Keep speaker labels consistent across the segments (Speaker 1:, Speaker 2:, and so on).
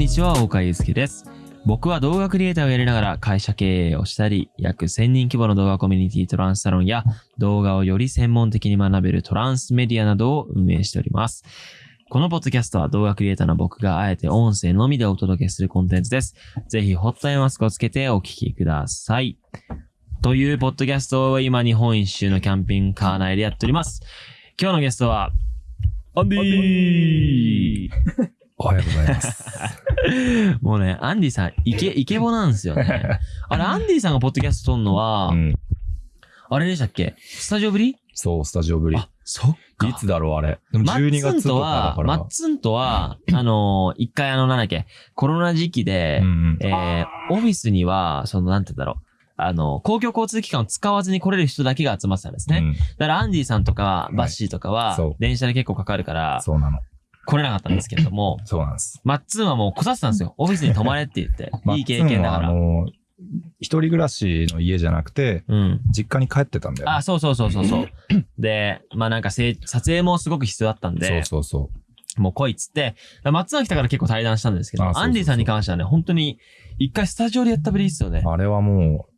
Speaker 1: にちは、岡祐介です。僕は動画クリエイターをやりながら会社経営をしたり、約1000人規模の動画コミュニティトランスサロンや動画をより専門的に学べるトランスメディアなどを運営しております。このポッドキャストは動画クリエイターの僕があえて音声のみでお届けするコンテンツです。ぜひホットアイマスクをつけてお聞きください。というポッドキャストを今日本一周のキャンピングカー内でやっております。今日のゲストは、アンディー
Speaker 2: おはようございます。
Speaker 1: もうね、アンディさん、イケ、イケボなんですよね。あれ、アンディさんがポッドキャスト撮るのは、
Speaker 2: うん。
Speaker 1: あれでしたっけ？スタジオぶり？
Speaker 2: そう、スタジオぶり。
Speaker 1: あ、そっか。
Speaker 2: いつだろう、あれ？でも
Speaker 1: マッ
Speaker 2: 12
Speaker 1: ツン
Speaker 2: 月とかだ
Speaker 1: とは、
Speaker 2: から。
Speaker 1: マッツンとは、あのー、一回あの、なんだっけ、コロナ時期で
Speaker 2: うん、うん。
Speaker 1: えー、オフィスには、その、なんて言うんだろう？あの、公共交通機関を使わずに来れる人だけが集まってたんですね。
Speaker 2: うん
Speaker 1: だから、アンディさんとか、バッシーとかは電車で結構かかるから、
Speaker 2: そうなの。
Speaker 1: 来れなかったんですけれども、
Speaker 2: そうなんです。
Speaker 1: マッツンはもう来させたんですよ。オフィスに泊まれって言って。いい経験だから。
Speaker 2: 一人暮らしの家じゃなくて、
Speaker 1: うん。
Speaker 2: 実家に帰ってたんだよね。
Speaker 1: あ、そうそうそうそうそう。で、まあなんか撮影もすごく必要だったんで、
Speaker 2: そうそうそ
Speaker 1: もう来いっつって、マッツンが来たから結構対談したんですけど、アンディさんに関してはね、本当に一回スタジオでやったぶりですよね
Speaker 2: う。。あれはもう、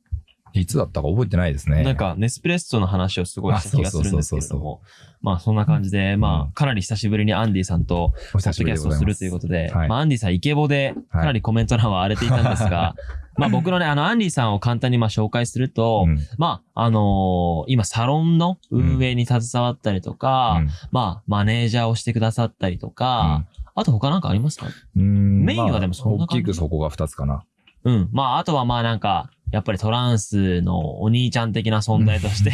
Speaker 2: いつだったか覚えてないですね。
Speaker 1: なんか、ネスプレッソの話をすごいした気がするんですけれども、まあそんな感じで、まあかなり久しぶりにアンディさんと
Speaker 2: お
Speaker 1: ポッドキ
Speaker 2: 久しぶり
Speaker 1: ャストをする。ということで、
Speaker 2: はい。
Speaker 1: まあアンディさんイケボでかなりコメント欄は荒れていたんですが、まあ僕のね、あのアンディさんを簡単にまあ紹介すると、
Speaker 2: うん。
Speaker 1: まあ、あのー今サロンの運営に携わったりとか、
Speaker 2: うん。
Speaker 1: まあ、マネージャーをしてくださったりとか、あと他なんかありますか？
Speaker 2: うん。
Speaker 1: メインはでもそんな
Speaker 2: まあ
Speaker 1: 感じ
Speaker 2: 大きくそこが2つかな。
Speaker 1: うん。まあ、あとはまあなんか、やっぱりトランスのお兄ちゃん的な存在として、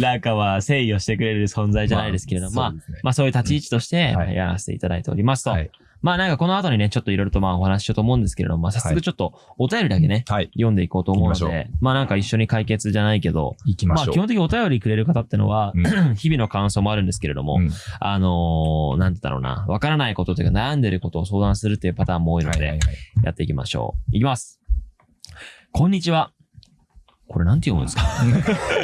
Speaker 1: なんかは誠意をしてくれる存在じゃないですけれども、まあ、
Speaker 2: ね
Speaker 1: まあそういう立ち位置として
Speaker 2: はい
Speaker 1: やらせていただいておりますと。
Speaker 2: はい。
Speaker 1: まあなんかこの後にね、ちょっといろいろとまあお話ししようと思うんですけれども、まあ早速ちょっとお便りだけね、
Speaker 2: はい。
Speaker 1: 読んでいこうと思うの
Speaker 2: 行きまし
Speaker 1: で、まあなんか一緒に解決じゃないけど、
Speaker 2: 行きましょう。
Speaker 1: まあ基本的にお便りくれる方ってのは、
Speaker 2: う
Speaker 1: 日々の感想もあるんですけれども、
Speaker 2: うん
Speaker 1: あのーなんて言ったろうな、わからないことというか悩んでることを相談するっていうパターンも多いので、
Speaker 2: はいはいはい。
Speaker 1: やっていきましょう。いきます。こんにちは。これなんて読むん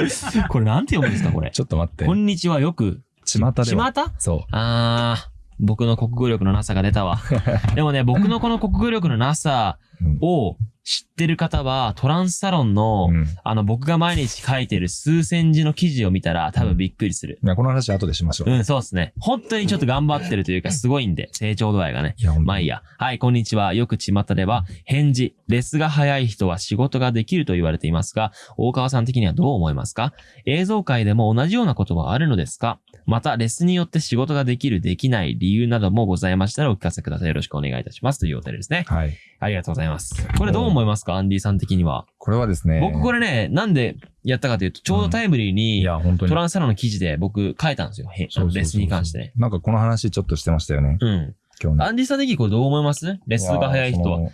Speaker 1: ですか？これなんて読むんですか？これ。
Speaker 2: ちょっと待って
Speaker 1: こ。んにちはよく、
Speaker 2: 巷では。
Speaker 1: ちまた
Speaker 2: そ
Speaker 1: あー、僕の国語力のなさが出たわ。でもね、僕のこの国語力のなさを知ってる方は、トランスサロンの、
Speaker 2: うん
Speaker 1: あの、僕が毎日書いてる数千字の記事を見たら多分びっくりする。
Speaker 2: いやこの話後でしましょう。
Speaker 1: うん、そうですね。本当にちょっと頑張ってるというか、すごいんで、成長度合いがね。
Speaker 2: いや、
Speaker 1: まあいいや。はい、こんにちは。よく巷では、返事、レスが早い人は仕事ができると言われていますが、大川さん的にはどう思いますか？映像界でも同じようなことはあるのですか？また、レスによって仕事ができる、できない理由などもございましたらお聞かせください。よろしくお願いいたします。というお便りですね。
Speaker 2: はい。
Speaker 1: ありがとうございます。これどう思いますか？アンディさん的には。
Speaker 2: これはですね。
Speaker 1: 僕これね、なんでやったかというと、ちょうどタイムリー
Speaker 2: い
Speaker 1: に。トランスサロンの記事で僕書いたんですよ。レスに関してね。。
Speaker 2: なんかこの話ちょっとしてましたよね。
Speaker 1: うん。
Speaker 2: 今日ね。
Speaker 1: アンディさん的にこれどう思います？レスが早い人は。
Speaker 2: や。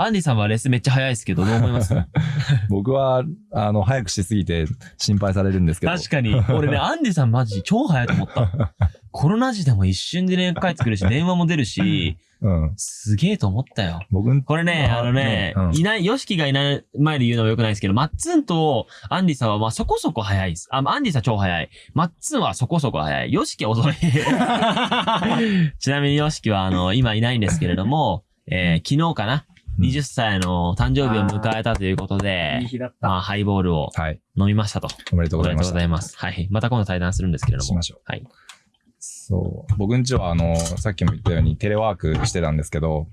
Speaker 1: アンディさんはレスめっちゃ早いですけど、どう思います？
Speaker 2: 僕は、あの、早くしすぎて心配されるんですけど。
Speaker 1: 確かに。俺ね、アンディさんマジ超早いと思った。コロナ時でも一瞬で連絡返ってくるし、電話も出るし、
Speaker 2: うん。
Speaker 1: すげえと思ったよ。
Speaker 2: 僕ん、
Speaker 1: これね、あのね、
Speaker 2: うん
Speaker 1: いない、ヨシキがいない前で言うのも良くないですけど、マッツンとアンディさんはまあそこそこ早いです。あ、アンディさん超早い。マッツンはそこそこ早い。ヨシキは遅い。ちなみにヨシキはあの、今いないんですけれども、えー昨日かな？
Speaker 2: うん
Speaker 1: ?20 歳の誕生日を迎えたということで。まあハイボールを
Speaker 2: はい。
Speaker 1: 飲みましたと。
Speaker 2: おめでとう
Speaker 1: おめでとう
Speaker 2: ございました。
Speaker 1: ございます。はい。また今度対談するんですけれども
Speaker 2: しま。しょう。
Speaker 1: はい。
Speaker 2: そう。僕んちは、あの、さっきも言ったようにテレワークしてたんですけど、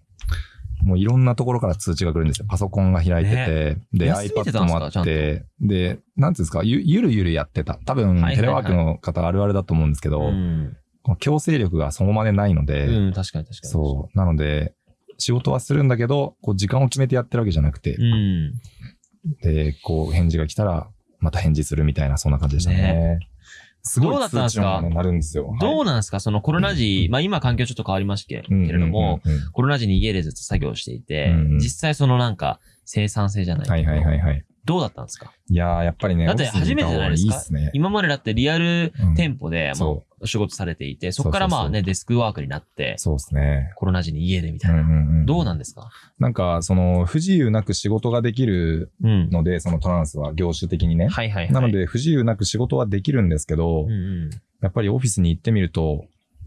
Speaker 2: もういろんなところから通知が来るんですよ。パソコンが開いてて、で、
Speaker 1: 休みてたん
Speaker 2: iPad
Speaker 1: ですか？
Speaker 2: もあって、で、なんていうんですか、ゆゆるゆるやってた。多分、
Speaker 1: はいはいはい
Speaker 2: テレワークの方あるあるだと思うんですけど、
Speaker 1: うん。
Speaker 2: この強制力がそのまでないので、
Speaker 1: うん、確かに確かに。
Speaker 2: そう。なので、仕事はするんだけど、こう時間を決めてやってるわけじゃなくて、
Speaker 1: うん。
Speaker 2: で、こう返事が来たら、また返事するみたいな、そんな感じでしたね。すごい
Speaker 1: どうだったんですか？
Speaker 2: 通知音が鳴るんですよ。
Speaker 1: どう
Speaker 2: な
Speaker 1: なんですか？そのコロナ時、まあ今環境ちょっと変わりましたけれども、、
Speaker 2: うんうんうんうん。
Speaker 1: コロナ時に家でずっと作業していて、
Speaker 2: うんうん。
Speaker 1: 実際そのなんか生産性じゃないけど。
Speaker 2: はいはいはいはい。
Speaker 1: どうだったんですか？
Speaker 2: いやー、やっぱりね、
Speaker 1: だって初めてじゃないですか
Speaker 2: いいっすね。
Speaker 1: 今までだってリアル
Speaker 2: うん
Speaker 1: 店舗で、まあ仕事されていて、そこからまあね、デスクワークになって、
Speaker 2: そうですね。
Speaker 1: コロナ時に家でみたいな。
Speaker 2: うんうんうん
Speaker 1: どうなんですか？
Speaker 2: なんか、その、不自由なく仕事ができる
Speaker 1: うん。
Speaker 2: ので、そのトランスは業種的にね。
Speaker 1: はいはいはい。
Speaker 2: なの、で、不自由なく仕事はできるんですけど、
Speaker 1: うんうん。
Speaker 2: やっぱりオフィスに行ってみると、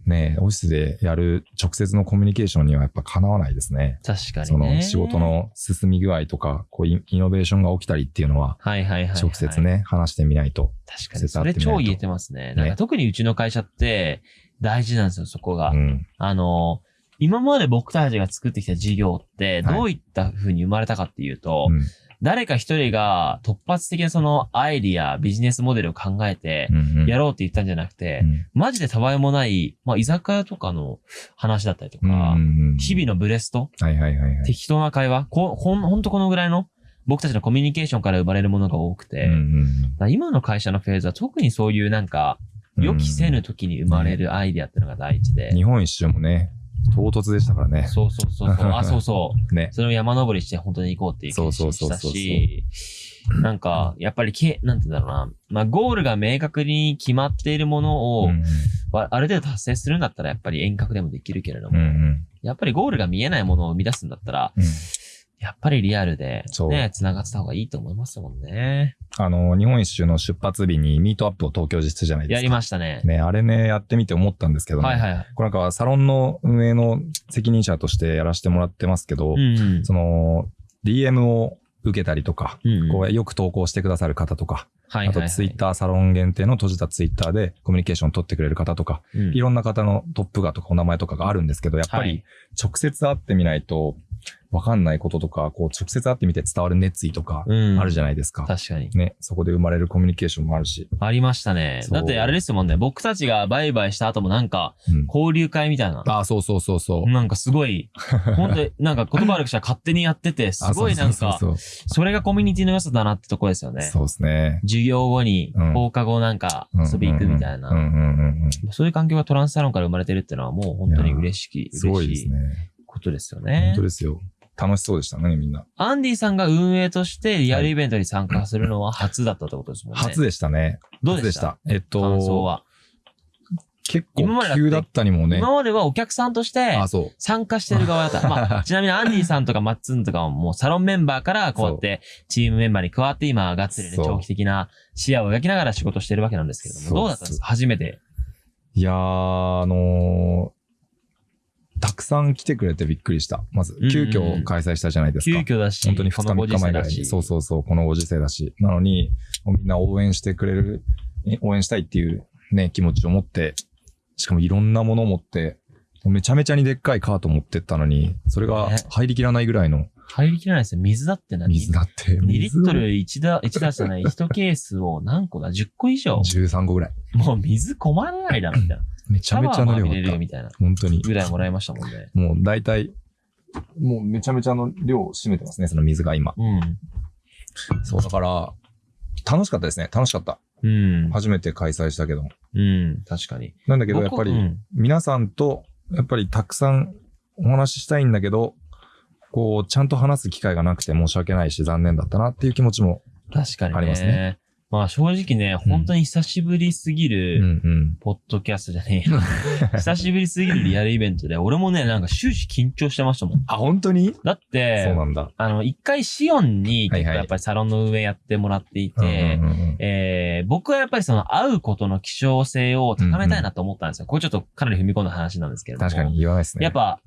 Speaker 2: ね、オフィスでやる直接のコミュニケーションにはやっぱかなわないですね。
Speaker 1: 確かにね。
Speaker 2: その仕事。の進み具合とか、こうイイノベーションが起きたりっていうのは、
Speaker 1: はいはいはい、はい。
Speaker 2: 直接。ね、話してみないと。
Speaker 1: 確かに。それ超言えてますね。なんか特にうちの会社って大事なんですよ、そこが。
Speaker 2: うん。
Speaker 1: あの、今まで僕たちが作ってきた事業って、
Speaker 2: はい
Speaker 1: どういった風に生まれたかっていうと、
Speaker 2: うん
Speaker 1: 誰か一人が突発的なそのアイディア、ビジネスモデルを考えて
Speaker 2: う、んうん。
Speaker 1: やろうって言ったんじゃなくて、
Speaker 2: うん。
Speaker 1: マジでたわいもない、まあ、居酒屋とかの話だったりとか、
Speaker 2: うんうんうん
Speaker 1: 日々のブレスト。適当な会話、こほんほんとこのぐらいの、僕たちのコミュニケーションから生まれるものが多くて、今の会社のフェーズは特にそういうなんか、
Speaker 2: うん
Speaker 1: 予期せぬ時に生まれるアイディアっていうのが第一で、
Speaker 2: 日本一周もね、唐突でしたからね。
Speaker 1: そうそうそうそう。あ、そうそう。
Speaker 2: ね。
Speaker 1: それを山登りして本当に行こうっていう決心した
Speaker 2: そうそうそうそう
Speaker 1: し、なんか、やっぱりけ、なんて言うんだろうな。まあ、ゴールが明確に決まっているものを、
Speaker 2: うん
Speaker 1: わある程度達成するんだったらやっぱり遠隔でもできるけれど
Speaker 2: うん
Speaker 1: も、
Speaker 2: うん
Speaker 1: やっぱりゴールが見えないものを生み出すんだったら、
Speaker 2: うん
Speaker 1: やっぱりリアルでね、繋がってた方がいいと思いますもんね。
Speaker 2: あの、日本一周の出発日にミートアップを東京実施じゃないですか。
Speaker 1: やりましたね。
Speaker 2: ね、あれね、やってみて思ったんですけどね。
Speaker 1: はいはいはい。
Speaker 2: これなんかサロンの運営の責任者としてやらせてもらってますけど、
Speaker 1: うんうん。
Speaker 2: その、DM を受けたりとか、
Speaker 1: うんうん
Speaker 2: こうよく投稿してくださる方とか、あとツイッターサロン限定の閉じたツイッターでコミュニケーション取ってくれる方とか、
Speaker 1: うん
Speaker 2: いろんな方のトップ画とかお名前とかがあるんですけど、やっぱり
Speaker 1: はい
Speaker 2: 直接会ってみないとわかんないこととか、こう直接会ってみて伝わる熱意とか
Speaker 1: うん
Speaker 2: あるじゃないですか。
Speaker 1: 確かに。
Speaker 2: ね、そこで生まれるコミュニケーションもあるし。
Speaker 1: ありましたね。だってあれですもんね。僕たちがバイバイした後もなんか、
Speaker 2: うん
Speaker 1: 交流会みたいな。
Speaker 2: あ、そうそうそうそう。
Speaker 1: なんかすごい、本当になんか言葉悪くしたら勝手にやってて、すごいなんか、
Speaker 2: あそ
Speaker 1: れがコミュニティの良さだなってとこですよね。
Speaker 2: そうですね。
Speaker 1: 授業後に
Speaker 2: うん
Speaker 1: 放課後なんか遊び行くみたいな。そういう環境がトランスサロンから生まれてるってのはもう本当に嬉しき、
Speaker 2: すごいですね。
Speaker 1: ことですよ
Speaker 2: 本
Speaker 1: ね
Speaker 2: 当。ですよ。楽しそうでしたね、みんな。
Speaker 1: アンディさんが運営としてリアルイベントに参加するのは初だったってことですもんね。
Speaker 2: 初でしたね。
Speaker 1: どうでした？
Speaker 2: 初えっと、
Speaker 1: 感想は？
Speaker 2: 結構急だったにもね。
Speaker 1: 今まではお客さんとして。参加してる側だった。まあ、ちなみにアンディさんとかマッツンとかももうサロンメンバーからこうやってチームメンバーに加わって今がっつりね、長期的な視野を描きながら仕事してるわけなんですけれども、どうだったんですか？初めて。
Speaker 2: いやー、あのーたくさん来てくれてびっくりした。まず
Speaker 1: うんうん、
Speaker 2: 急遽開催したじゃないです
Speaker 1: 急
Speaker 2: か。
Speaker 1: 遽だし、
Speaker 2: 本当に2日
Speaker 1: このご
Speaker 2: 3日前ぐらいに。そうそうそう、このご時世だし。なのに、みんな応援してくれる、え応援したいっていうね、気持ちを持って、しかもいろんなものを持って、めちゃめちゃにでっかいカート持ってったのに、それが
Speaker 1: ね
Speaker 2: 入りきらないぐらいの
Speaker 1: 入りきらないですよ。水だって何
Speaker 2: 水だって。
Speaker 1: 2リットル1だ、1だじゃない、1ケースを何個だ ?10 個以上
Speaker 2: 13個ぐらい。
Speaker 1: もう水困らないだろ、みたいな。
Speaker 2: めちゃめちゃの量だ
Speaker 1: れるよ、。みたいな。
Speaker 2: 本当に。
Speaker 1: ぐらいもらいましたもんね。
Speaker 2: もう大体、もうめちゃめちゃの量を占めてますね、その水が今。
Speaker 1: うん。
Speaker 2: そう、だから、楽しかったですね。楽しかった。
Speaker 1: うん。
Speaker 2: 初めて開催したけど。
Speaker 1: うん。確かに。
Speaker 2: なんだけど、やっぱり、
Speaker 1: うん
Speaker 2: 皆さんと、やっぱりたくさんお話ししたいんだけど、こう、ちゃんと話す機会がなくて申し訳ないし、残念だったなっていう気持ちも。
Speaker 1: 確かにね。
Speaker 2: ありますね
Speaker 1: まあ正直ね、本当に久しぶりすぎ
Speaker 2: うん
Speaker 1: る、
Speaker 2: うん。
Speaker 1: ポッドキャストじゃねえよ。久しぶりすぎるリアルイベントで、俺もね、なんか終始緊張してましたもん。
Speaker 2: あ、本当に？
Speaker 1: だって、
Speaker 2: そうなんだ。
Speaker 1: あの、一回シオンにやっぱりサロンの運営やってもらっていて、僕はやっぱりその会うことの希少性を高めたいなと思ったんですよ。これちょっとかなり踏み込んだ話なんですけれども。
Speaker 2: 確かに言わないですね。
Speaker 1: やっぱ、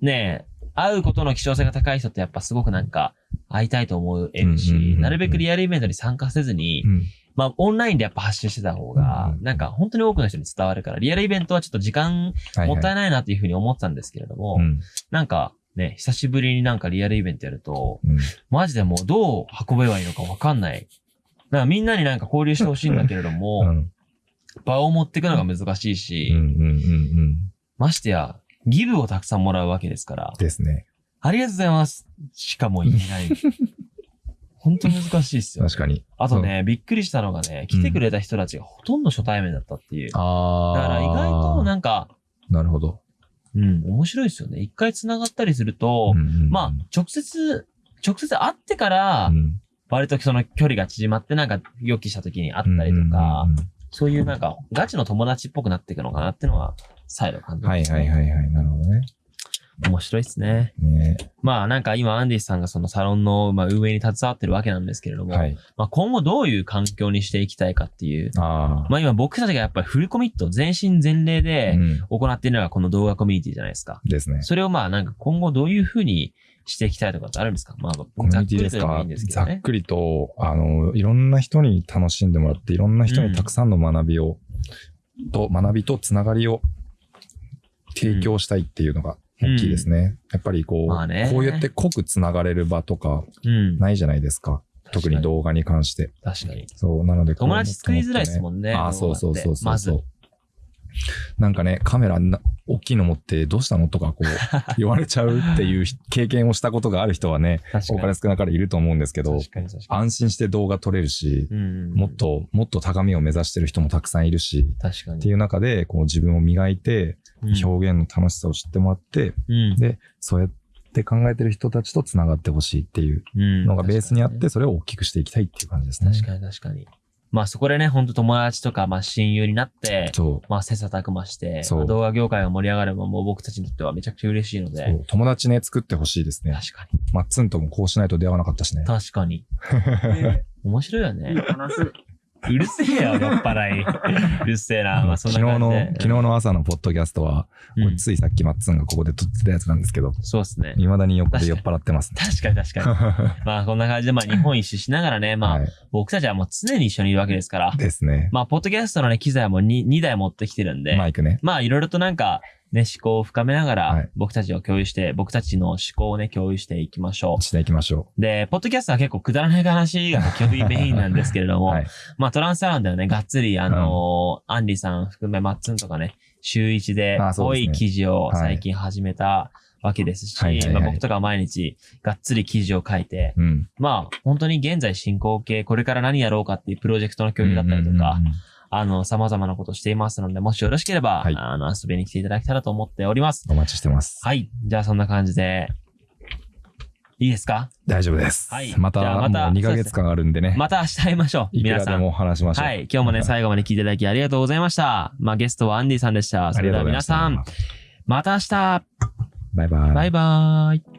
Speaker 1: ね会うことの希少性が高い人ってやっぱすごくなんか会いたいと思えるし、なるべくリアルイベントに参加せずに、
Speaker 2: うん。
Speaker 1: まあオンラインでやっぱ発信してた方が
Speaker 2: う、ん
Speaker 1: なんか本当に多くの人に伝わるから、リアルイベントはちょっと時間
Speaker 2: はい
Speaker 1: もったい
Speaker 2: ない。
Speaker 1: なっていうふうに思ってたんですけれども、
Speaker 2: うん。
Speaker 1: なんかね、久しぶりになんかリアルイベントやると、
Speaker 2: うん。
Speaker 1: マジでもうどう運べばいいのかわかんない。だからみんなになんか交流してほしいんだけれども、
Speaker 2: うん。
Speaker 1: 場を持っていくのが難しいし。ましてや、ギブをたくさんもらうわけですから、
Speaker 2: ですね。
Speaker 1: ありがとうございますしかも言えない。本当難しいっすよ、
Speaker 2: 確かに。
Speaker 1: あとね、びっくりしたのがね、来てくれた人たちがほとんど初対面だったっていう。だ
Speaker 2: ああ。
Speaker 1: から意外となんか、
Speaker 2: なるほど。
Speaker 1: うん、面白いですよね。一回繋がったりすると、
Speaker 2: うんうんうん
Speaker 1: まあ、直接、直接会ってから
Speaker 2: う、ん
Speaker 1: 割とその距離が縮まってなんか予期した時に会ったりとか
Speaker 2: うんうんうんうん、
Speaker 1: そういうなんかガチの友達っぽくなっていくのかなっていうのは、再度感じま
Speaker 2: はい
Speaker 1: す、
Speaker 2: はいはいはい。なるほどね。
Speaker 1: 面白いですね。
Speaker 2: ね
Speaker 1: まあなんか今アンディさんがそのサロンのまあ運営に携わってるわけなんですけれども、
Speaker 2: はい。
Speaker 1: まあ今後どういう環境にしていきたいかっていう。
Speaker 2: ああ。
Speaker 1: まあ今僕たちがやっぱりフルコミット、全身全霊で
Speaker 2: うん。
Speaker 1: 行っているのがこの動画コミュニティじゃないですか。
Speaker 2: ですね。
Speaker 1: それをまあなんか今後どういうふうにしていきたいとかってあるんですか？まあざっくりとですけ
Speaker 2: ざっ。くりと、あの、いろんな人に楽しんでもらって、いろんな人にたくさんの学びを、と、学びとつながりを提供したいっていうのが大きいですね。やっぱりこう、
Speaker 1: まあね
Speaker 2: こうやって濃くつながれる場とか
Speaker 1: うん。
Speaker 2: ないじゃないですか。特に動画に関して。
Speaker 1: 確かに。
Speaker 2: そう、なので
Speaker 1: 友達作りづらいですもんね。
Speaker 2: ああ、そうそうそうそう。
Speaker 1: まず。
Speaker 2: なんかね、カメラな大きいの持ってどうしたのとかこう 言われちゃうっていう経験をしたことがある人はね、
Speaker 1: 確かに。
Speaker 2: お金少なからいると思うんですけど、
Speaker 1: 確かに確かに。
Speaker 2: 安心して動画撮れるし、
Speaker 1: うん。
Speaker 2: もっ。と、もっと高みを目指してる人もたくさんいるし、
Speaker 1: 確かに。
Speaker 2: っていう中で、こう自分を磨いて、
Speaker 1: うん
Speaker 2: 表現の楽しさを知ってもらって、
Speaker 1: うん。
Speaker 2: で、そうやって考えてる人たちと繋がってほしいっていう
Speaker 1: うん
Speaker 2: のがベースにあって、
Speaker 1: 確
Speaker 2: それを大きくしていきたいっていう感じですね。
Speaker 1: かに確かに。まあそこでね、本当友達とか、まあ親友になって、
Speaker 2: そ
Speaker 1: まあ切磋琢磨して、
Speaker 2: そう
Speaker 1: まあ動画業界が盛り上がればもう僕たちにとってはめちゃくちゃ嬉しいの
Speaker 2: う。
Speaker 1: で
Speaker 2: 友達ね、作ってほしいですね。
Speaker 1: 確かに。
Speaker 2: マッツンともこうしないと出会わなかったしね。
Speaker 1: 確かに。面白いよね。うるせえよ、酔っ払い。うるせえな。まあそん
Speaker 2: 昨日の昨日の朝のポッドキャストは、
Speaker 1: うん
Speaker 2: ついさっきマッツンがここで撮ってたやつなんですけど、
Speaker 1: そうですね。
Speaker 2: 未だに横で酔っ払ってますね。
Speaker 1: 確かに確かに。まあこんな感じで、まあ日本一周しながらね、まあ
Speaker 2: はい。
Speaker 1: 僕たちはもう常に一緒にいるわけですから、
Speaker 2: ですね。
Speaker 1: まあポッドキャストのね、機材も 2, 2台持ってきてるんで、
Speaker 2: マイクね。
Speaker 1: まあいろいろとなんか、ね、思考を深めながら
Speaker 2: はい、
Speaker 1: 僕たちを共有して、僕たちの思考をね、共有していきましょ
Speaker 2: していきましょ
Speaker 1: う。で、ポッドキャストは結構くだらない話が基本的にメインなんですけれど
Speaker 2: う。
Speaker 1: も、
Speaker 2: はい。
Speaker 1: まあトランスアラウンドはね、がっつり、あのーアンディさん含めマッツンとかね、週一で多い記事を
Speaker 2: はい
Speaker 1: 最近始めたわけですし、
Speaker 2: はいはいはい
Speaker 1: まあ僕とかは毎日がっつり記事を書いて、
Speaker 2: うん。
Speaker 1: まあ本当に現在進行形、これから何やろうかっていうプロジェクトの共有だったりとか、
Speaker 2: うんうんうん
Speaker 1: あの、様々なことをしていますので、もしよろしければ、
Speaker 2: はい
Speaker 1: あの、遊びに来ていただけたらと思っております。
Speaker 2: お待ちしてます。
Speaker 1: はい。じゃあそんな感じで、いいですか？
Speaker 2: 大丈夫です。
Speaker 1: はい
Speaker 2: また、
Speaker 1: また
Speaker 2: もう2ヶ月間あるんでね。
Speaker 1: また明日会いましょう。皆さん。
Speaker 2: も話しましょう。
Speaker 1: はい。今日もね、最後まで聞いていただきありがとうございました。まあ、ゲストはアンディさんでした。それでは皆さん、また明日
Speaker 2: バイバイ。
Speaker 1: バイバーイ